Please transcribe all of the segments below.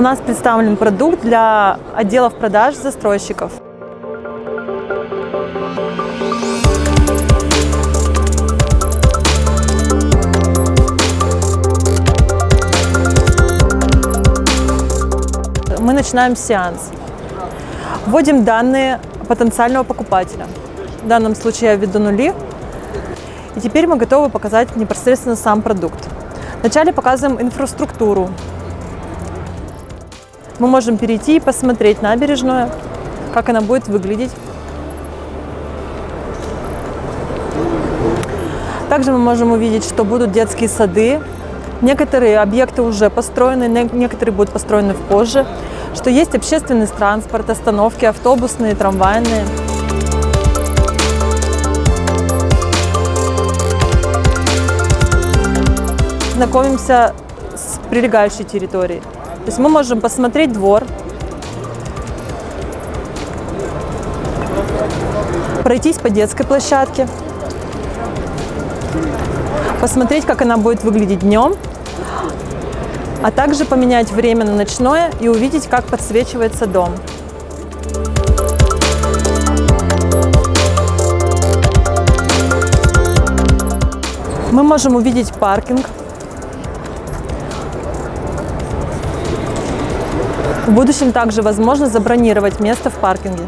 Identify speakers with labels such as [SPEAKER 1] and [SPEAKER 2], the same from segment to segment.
[SPEAKER 1] У нас представлен продукт для отделов продаж застройщиков. Мы начинаем сеанс. Вводим данные потенциального покупателя. В данном случае я введу нули. И теперь мы готовы показать непосредственно сам продукт. Вначале показываем инфраструктуру. Мы можем перейти и посмотреть набережную, как она будет выглядеть. Также мы можем увидеть, что будут детские сады. Некоторые объекты уже построены, некоторые будут построены позже. Что есть общественный транспорт, остановки автобусные, трамвайные. Знакомимся с прилегающей территорией. То есть мы можем посмотреть двор, пройтись по детской площадке, посмотреть, как она будет выглядеть днем, а также поменять время на ночное и увидеть, как подсвечивается дом. Мы можем увидеть паркинг, В будущем также возможно забронировать место в паркинге.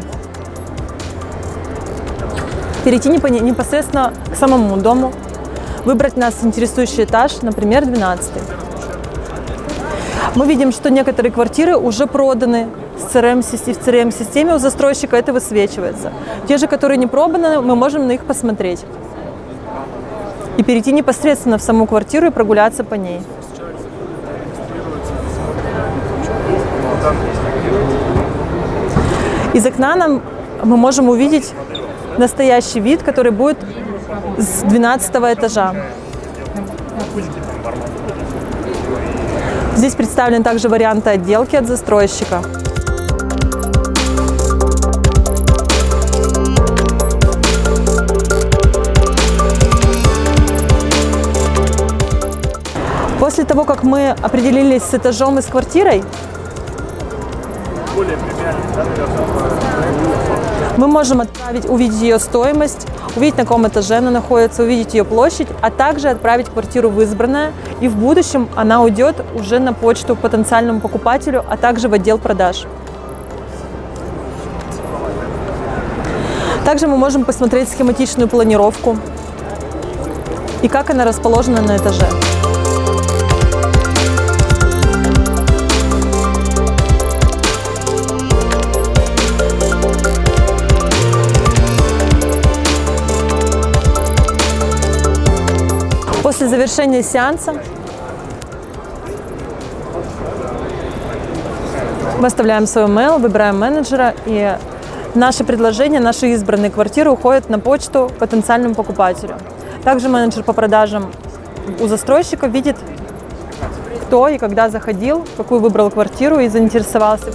[SPEAKER 1] Перейти непосредственно к самому дому, выбрать нас интересующий этаж, например, 12. Мы видим, что некоторые квартиры уже проданы в CRM-системе у застройщика это высвечивается. Те же, которые не проданы, мы можем на них посмотреть и перейти непосредственно в саму квартиру и прогуляться по ней. Из окна нам мы можем увидеть настоящий вид, который будет с 12 этажа. Здесь представлены также варианты отделки от застройщика. После того, как мы определились с этажом и с квартирой, мы можем отправить, увидеть ее стоимость, увидеть, на каком этаже она находится, увидеть ее площадь, а также отправить квартиру в избранное, и в будущем она уйдет уже на почту потенциальному покупателю, а также в отдел продаж. Также мы можем посмотреть схематичную планировку и как она расположена на этаже. После завершения сеанса мы оставляем свой mail, выбираем менеджера, и наши предложения, наши избранные квартиры уходят на почту потенциальному покупателю. Также менеджер по продажам у застройщика видит, кто и когда заходил, какую выбрал квартиру и заинтересовался.